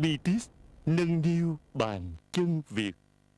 Bitis nâng niu bàn chân Việt.